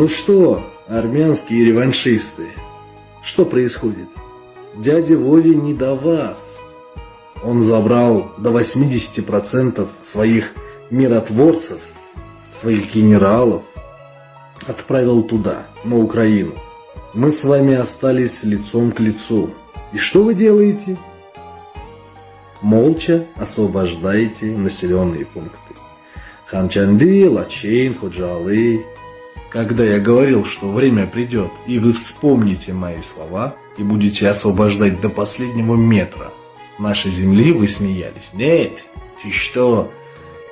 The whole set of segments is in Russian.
Ну что, армянские реваншисты, что происходит? Дядя Вове не до вас. Он забрал до 80% своих миротворцев, своих генералов, отправил туда, на Украину. Мы с вами остались лицом к лицу. И что вы делаете? Молча освобождаете населенные пункты. Хамчанды, Лачейн, Худжалы. Когда я говорил, что время придет, и вы вспомните мои слова, и будете освобождать до последнего метра нашей земли, вы смеялись. Нет, ты что?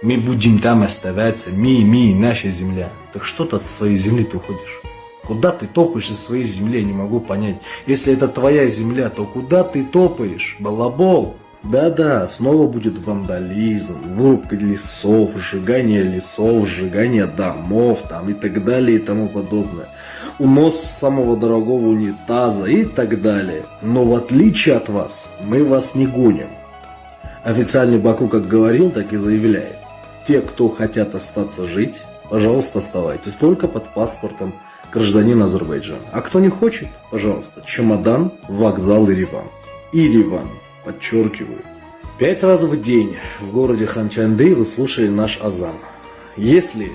Мы будем там оставаться, ми, ми, наша земля. Так что ты от своей земли ты уходишь? Куда ты топаешь из своей земли, я не могу понять. Если это твоя земля, то куда ты топаешь, балабол? Да-да, снова будет вандализм, вырубка лесов, сжигание лесов, сжигание домов там и так далее и тому подобное. Унос самого дорогого унитаза и так далее. Но в отличие от вас, мы вас не гоним. Официальный Баку как говорил, так и заявляет. Те, кто хотят остаться жить, пожалуйста, оставайтесь только под паспортом гражданина Азербайджана. А кто не хочет, пожалуйста, чемодан, вокзал Ириван. Ириван, подчеркиваю. Пять раз в день в городе Ханчанды вы слушали наш азан. Если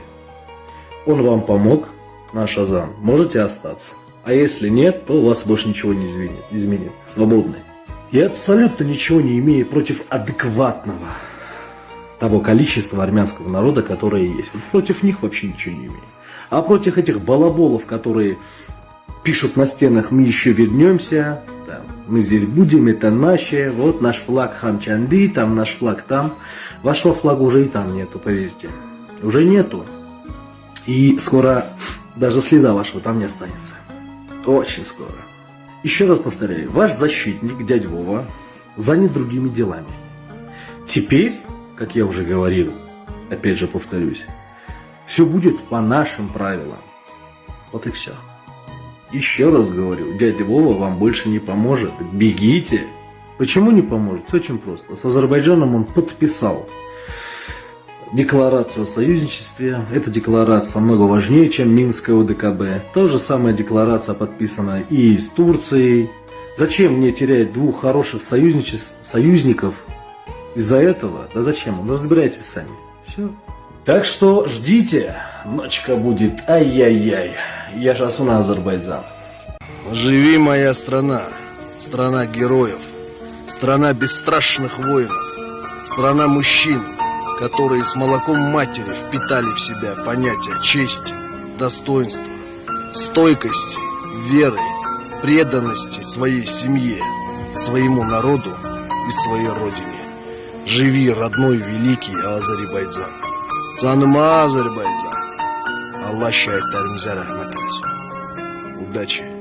он вам помог, наш азан, можете остаться. А если нет, то вас больше ничего не изменит. изменит. Свободны. Я абсолютно ничего не имею против адекватного того количества армянского народа, которое есть. Против них вообще ничего не имею. А против этих балаболов, которые пишут на стенах «Мы еще вернемся», «Мы здесь будем», «Это наше», «Вот наш флаг Ханчанды», «Там наш флаг там». Вашего флага уже и там нету, поверьте. Уже нету. И скоро даже следа вашего там не останется. Очень скоро. Еще раз повторяю, ваш защитник, дядь Вова, занят другими делами. Теперь как я уже говорил, опять же повторюсь, все будет по нашим правилам. Вот и все. Еще раз говорю, дядя Вова вам больше не поможет. Бегите. Почему не поможет? Все очень просто. С Азербайджаном он подписал декларацию о союзничестве. Эта декларация много важнее, чем Минская ОДКБ. То же самая декларация подписана и с Турцией. Зачем мне терять двух хороших союзников из-за этого, да зачем? Ну разбирайтесь сами. Все. Так что ждите, ночка будет ай-яй-яй. Я сейчас на Азербайджан. Живи моя страна, страна героев, страна бесстрашных воинов, страна мужчин, которые с молоком матери впитали в себя понятия чести, достоинства, стойкости, веры, преданности своей семье, своему народу и своей родине. Живи, родной великий Азербайджан. Canıma Azerbaycan. Allah şəhidlərimizə rəhmət eləsin. Udачи.